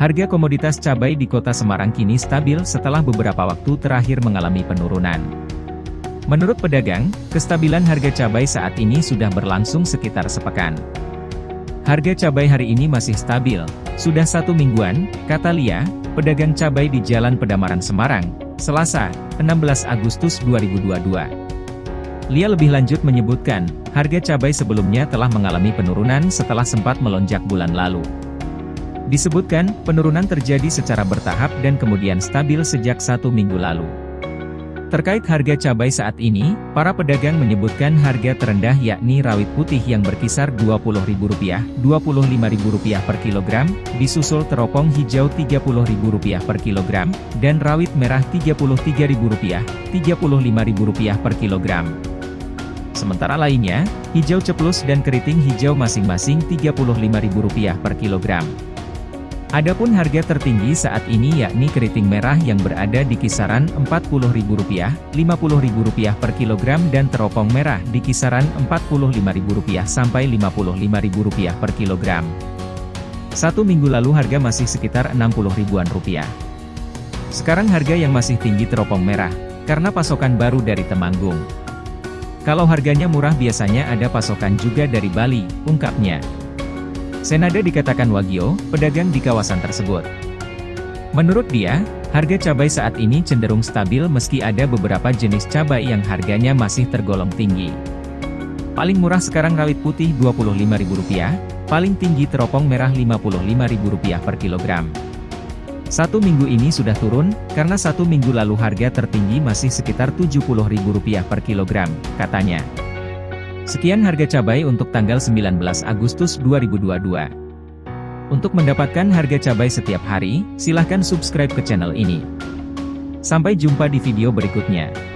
Harga komoditas cabai di kota Semarang kini stabil setelah beberapa waktu terakhir mengalami penurunan. Menurut pedagang, kestabilan harga cabai saat ini sudah berlangsung sekitar sepekan. Harga cabai hari ini masih stabil, sudah satu mingguan, kata Lia, pedagang cabai di Jalan Pedamaran Semarang, Selasa, 16 Agustus 2022. Lia lebih lanjut menyebutkan, harga cabai sebelumnya telah mengalami penurunan setelah sempat melonjak bulan lalu. Disebutkan, penurunan terjadi secara bertahap dan kemudian stabil sejak satu minggu lalu. Terkait harga cabai saat ini, para pedagang menyebutkan harga terendah yakni rawit putih yang berkisar Rp20.000, Rp25.000 per kilogram, disusul teropong hijau Rp30.000 per kilogram, dan rawit merah Rp33.000, Rp35.000 per kilogram. Sementara lainnya, hijau ceplus dan keriting hijau masing-masing Rp35.000 per kilogram. Adapun harga tertinggi saat ini yakni keriting merah yang berada di kisaran Rp40.000, Rp50.000 per kilogram dan teropong merah di kisaran Rp45.000 sampai Rp55.000 per kilogram. Satu minggu lalu harga masih sekitar 60 ribuan rupiah. Sekarang harga yang masih tinggi teropong merah, karena pasokan baru dari Temanggung. Kalau harganya murah biasanya ada pasokan juga dari Bali, ungkapnya. Senada dikatakan Wagio, pedagang di kawasan tersebut. Menurut dia, harga cabai saat ini cenderung stabil meski ada beberapa jenis cabai yang harganya masih tergolong tinggi. Paling murah sekarang rawit putih Rp25.000, paling tinggi teropong merah Rp55.000 per kilogram. Satu minggu ini sudah turun, karena satu minggu lalu harga tertinggi masih sekitar Rp70.000 per kilogram, katanya. Sekian harga cabai untuk tanggal 19 Agustus 2022. Untuk mendapatkan harga cabai setiap hari, silahkan subscribe ke channel ini. Sampai jumpa di video berikutnya.